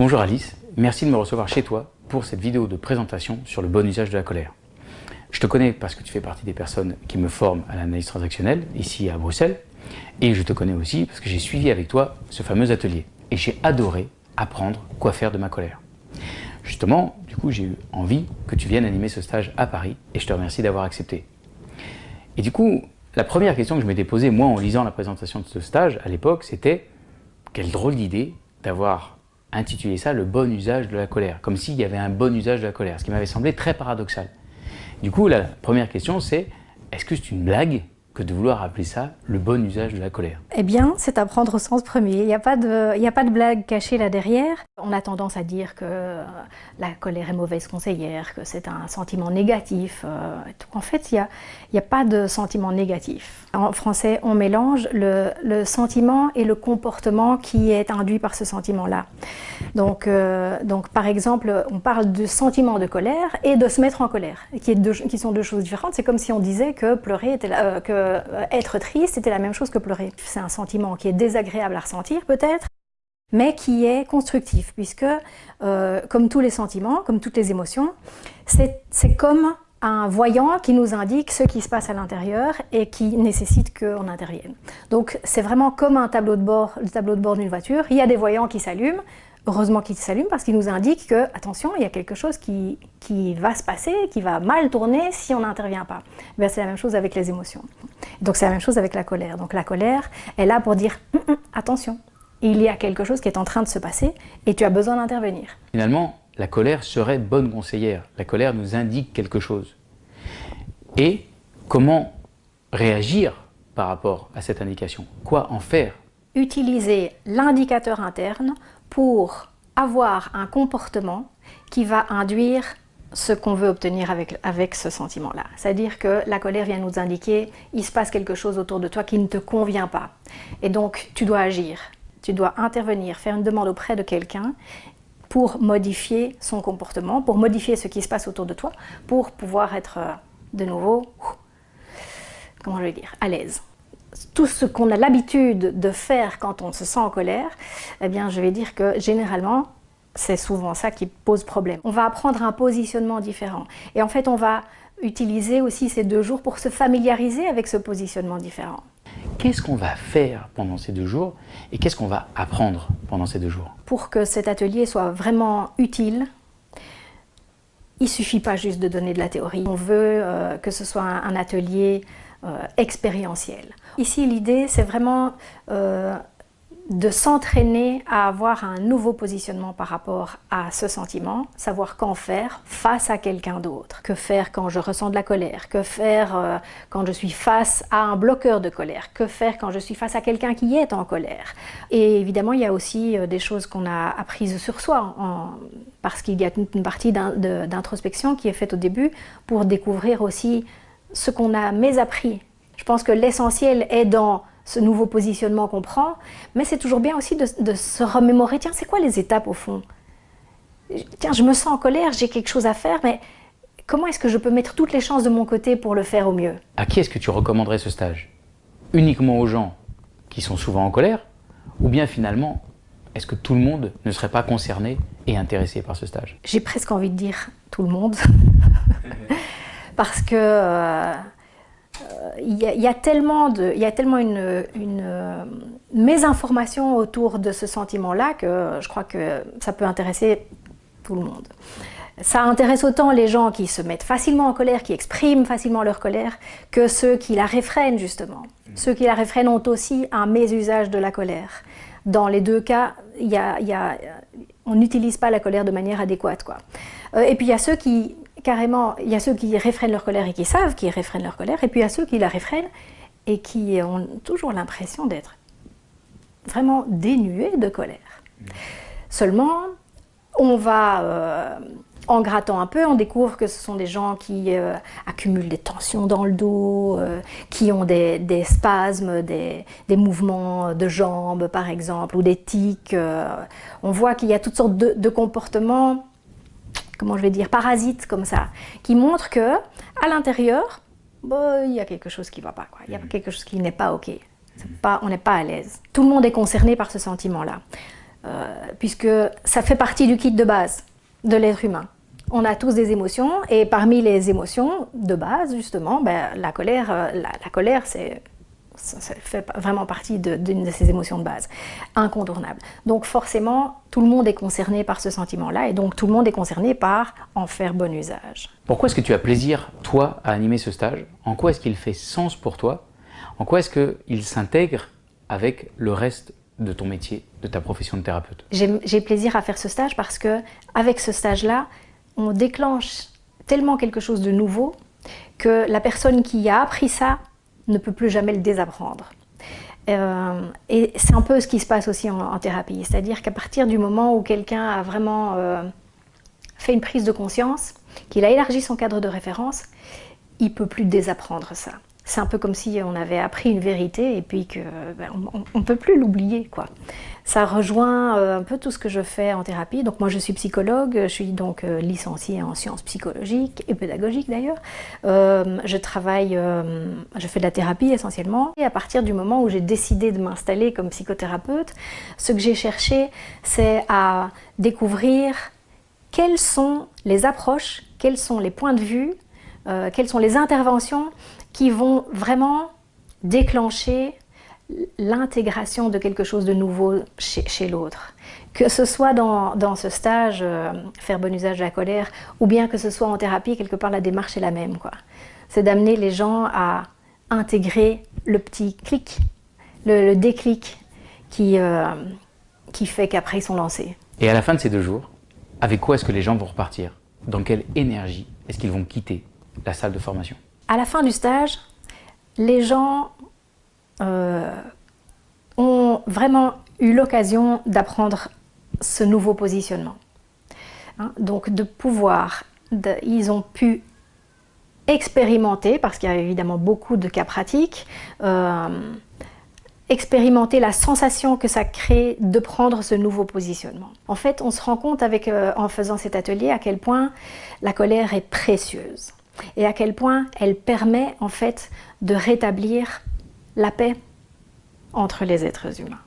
Bonjour Alice, merci de me recevoir chez toi pour cette vidéo de présentation sur le bon usage de la colère. Je te connais parce que tu fais partie des personnes qui me forment à l'analyse transactionnelle ici à Bruxelles et je te connais aussi parce que j'ai suivi avec toi ce fameux atelier et j'ai adoré apprendre quoi faire de ma colère. Justement, du coup, j'ai eu envie que tu viennes animer ce stage à Paris et je te remercie d'avoir accepté. Et du coup, la première question que je m'étais posée, moi, en lisant la présentation de ce stage, à l'époque, c'était quelle drôle d'idée d'avoir intitulé ça « le bon usage de la colère », comme s'il y avait un bon usage de la colère, ce qui m'avait semblé très paradoxal. Du coup, la première question, c'est est-ce que c'est une blague que de vouloir appeler ça le bon usage de la colère? Eh bien, c'est à prendre au sens premier. Il n'y a, a pas de blague cachée là derrière. On a tendance à dire que euh, la colère est mauvaise conseillère, que c'est un sentiment négatif. Euh, en fait, il n'y a, pas de sentiment négatif. En français, on mélange le, sentiment et le comportement qui est induit par ce sentiment-là. Donc, euh, par exemple, on parle de sentiment de colère et de se mettre en colère, qui, sont deux choses différentes. C'est comme si on disait que pleurer était... Que être triste, c'était la même chose que pleurer. C'est un sentiment qui est désagréable à ressentir peut-être, mais qui est constructif, puisque euh, comme tous les sentiments, comme toutes les émotions, c'est comme un voyant qui nous indique ce qui se passe à l'intérieur et qui nécessite qu'on intervienne. Donc c'est vraiment comme un tableau de bord, le tableau de bord d'une voiture, il y a des voyants qui s'allument, heureusement qu'il s'allume parce qu'il nous indique que, attention, il y a quelque chose qui, qui, va se passer, qui va mal tourner si on n'intervient pas. Eh c'est la même chose avec les émotions. Donc c'est la même chose avec la colère. Donc la colère est là pour dire hum, hum, attention, il y a quelque chose qui est en train de se passer et tu as besoin d'intervenir. Finalement, la colère serait bonne conseillère. La colère nous indique quelque chose. Et comment réagir par rapport à cette indication? Quoi en faire? Utiliser l'indicateur interne pour avoir un comportement qui va induire ce qu'on veut obtenir avec, avec ce sentiment-là. C'est-à-dire que la colère vient nous indiquer il se passe quelque chose autour de toi qui ne te convient pas. Et donc, tu dois agir, tu dois intervenir, faire une demande auprès de quelqu'un pour modifier son comportement, pour modifier ce qui se passe autour de toi, pour pouvoir être euh, de nouveau, comment je vais dire, à l'aise tout ce qu'on a l'habitude de faire quand on se sent en colère, eh bien, je vais dire que généralement, c'est souvent ça qui pose problème. On va apprendre un positionnement différent. Et en fait, on va utiliser aussi ces deux jours pour se familiariser avec ce positionnement différent. Qu'est-ce qu'on va faire pendant ces deux jours et qu'est-ce qu'on va apprendre pendant ces deux jours Pour que cet atelier soit vraiment utile, il ne suffit pas juste de donner de la théorie. On veut euh, que ce soit un, atelier euh, expérientiel. Ici, l'idée, c'est vraiment euh, de s'entraîner à avoir un nouveau positionnement par rapport à ce sentiment, savoir qu'en faire face à quelqu'un d'autre, que faire quand je ressens de la colère, que faire euh, quand je suis face à un bloqueur de colère, que faire quand je suis face à quelqu'un qui est en colère. Et évidemment, il y a aussi euh, des choses qu'on a apprises sur soi, parce qu'il y a une partie d'introspection qui est faite au début pour découvrir aussi ce qu'on a mésappris. Je pense que l'essentiel est dans ce nouveau positionnement qu'on prend, mais c'est toujours bien aussi de, se remémorer, tiens, c'est quoi les étapes au fond? Tiens, je me sens en colère, j'ai quelque chose à faire, mais comment est-ce que je peux mettre toutes les chances de mon côté pour le faire au mieux? À qui est-ce que tu recommanderais ce stage? Uniquement aux gens qui sont souvent en colère Ou bien finalement, est-ce que tout le monde ne serait pas concerné et intéressé par ce stage? J'ai presque envie de dire tout le monde. parce que euh, il y, a tellement, de, y a tellement une, une euh, mésinformation autour de ce sentiment-là que je crois que ça peut intéresser tout le monde. Ça intéresse autant les gens qui se mettent facilement en colère, qui expriment facilement leur colère, que ceux qui la réfrènent justement. Ceux qui la réfrènent ont aussi un mésusage de la colère. Dans les deux cas, y a, y a, on n'utilise pas la colère de manière adéquate. Quoi. Euh, et puis il y a ceux qui, carrément, il y a ceux qui réfrènent leur colère et qui savent qu'ils réfrènent leur colère, et puis il y a ceux qui la réfrènent et qui ont toujours l'impression d'être vraiment dénués de colère. Seulement, on va, euh, en grattant un peu, on découvre que ce sont des gens qui euh, accumulent des tensions dans le dos, euh, qui ont des, spasmes, des, mouvements de jambes par exemple, ou des tics. on voit qu'il y a toutes sortes de comportements comment je vais dire, parasites comme ça, qui montrent que à l'intérieur, bah, il y a quelque chose qui ne va pas, il y a mm. quelque chose qui n'est pas OK. Pas, on n'est pas à l'aise. Tout le monde est concerné par ce sentiment-là. puisque ça fait partie du kit de base de l'être humain. On a tous des émotions, et parmi les émotions de base, justement, ben, la colère, la colère c'est ça, fait vraiment partie d'une de, ces émotions de base, incontournable. Donc forcément, tout le monde est concerné par ce sentiment-là, et donc tout le monde est concerné par en faire bon usage. Pourquoi est-ce que tu as plaisir, toi, à animer ce stage? En quoi est-ce qu'il fait sens pour toi? En quoi est-ce qu'il s'intègre avec le reste de ton métier, de ta profession de thérapeute? J'ai plaisir à faire ce stage parce que avec ce stage-là, on déclenche tellement quelque chose de nouveau que la personne qui a appris ça ne peut plus jamais le désapprendre. Euh, et c'est un peu ce qui se passe aussi en, thérapie, c'est-à-dire qu'à partir du moment où quelqu'un a vraiment euh, fait une prise de conscience, qu'il a élargi son cadre de référence, il ne peut plus désapprendre ça. C'est un peu comme si on avait appris une vérité et puis qu'on ben, ne peut plus l'oublier. Ça rejoint euh, un peu tout ce que je fais en thérapie. Donc moi je suis psychologue, je suis donc euh, licenciée en sciences psychologiques et pédagogiques d'ailleurs. Euh, je travaille, je fais de la thérapie essentiellement. Et à partir du moment où j'ai décidé de m'installer comme psychothérapeute, ce que j'ai cherché c'est à découvrir quelles sont les approches, quels sont les points de vue, quelles sont les interventions qui vont vraiment déclencher l'intégration de quelque chose de nouveau chez, l'autre. Que ce soit dans, ce stage, euh, faire bon usage de la colère, ou bien que ce soit en thérapie, quelque part la démarche est la même. C'est d'amener les gens à intégrer le petit clic, le, déclic qui, euh, qui fait qu'après ils sont lancés. Et à la fin de ces deux jours, avec quoi est-ce que les gens vont repartir? Dans quelle énergie est-ce qu'ils vont quitter la salle de formation? À la fin du stage, les gens ont vraiment eu l'occasion d'apprendre ce nouveau positionnement. Hein, donc de pouvoir, ils ont pu expérimenter, parce qu'il y a évidemment beaucoup de cas pratiques, euh, expérimenter la sensation que ça crée de prendre ce nouveau positionnement. En fait, on se rend compte euh, en faisant cet atelier à quel point la colère est précieuse et à quel point elle permet en fait de rétablir la paix entre les êtres humains.